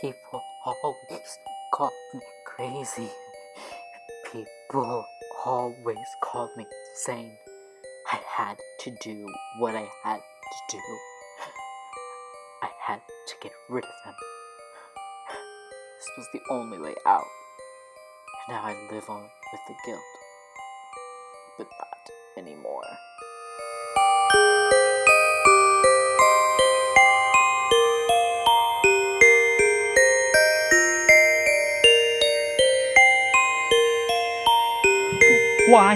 People always call me crazy. People always called me insane. I had to do what I had to do. I had to get rid of them. This was the only way out. And now I live on with the guilt. But not anymore. Why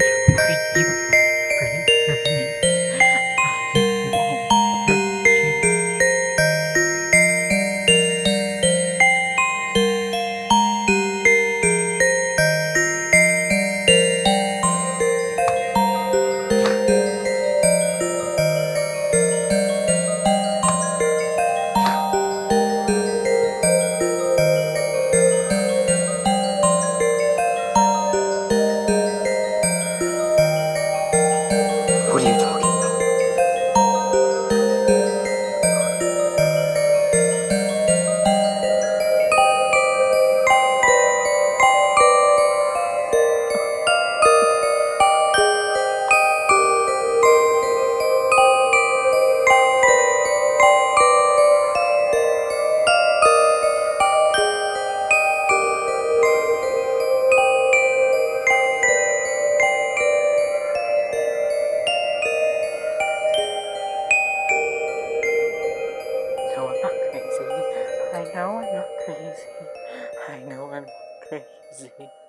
know I'm not crazy. I know I'm not crazy.